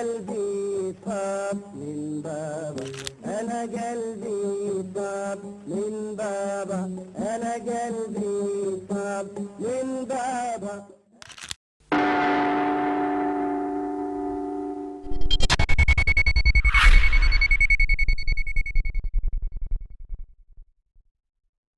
قلبي طاب من بابا أنا قلبي طاب من بابا أنا قلبي طاب من بابا